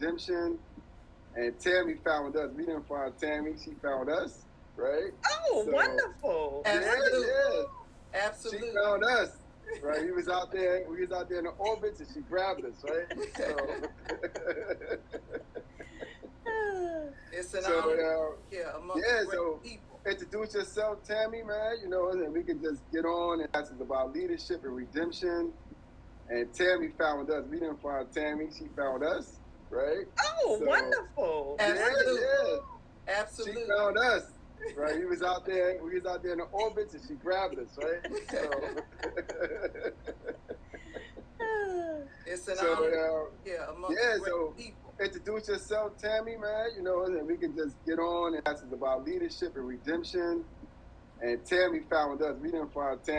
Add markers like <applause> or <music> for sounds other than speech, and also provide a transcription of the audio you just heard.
redemption. And Tammy found us. We didn't find Tammy. She found us, right? Oh, So- wonderful. Absolutely. Yeah, yeah. Absolutely. She found us. Right, he was out there. We was out there in the orbits, and she grabbed us. Right. So, <laughs> It's an so honor uh, here among yeah, great so- people. introduce yourself, Tammy, man. You know, and we can just get on and ask us about leadership and redemption. And Tammy found us. We didn't find Tammy. She found us, right? Oh, So- wonderful. Absolutely. Yeah, yeah. She Absolutely. found us. Right, he was out there. We was out there in the orbits, and she grabbed us. Right. So, <laughs> <laughs> It's an so honor uh, here among yeah, great so- people. introduce yourself, Tammy, man. You know, and we can just get on and ask us about leadership and redemption. And Tammy found us. We didn't find Tammy.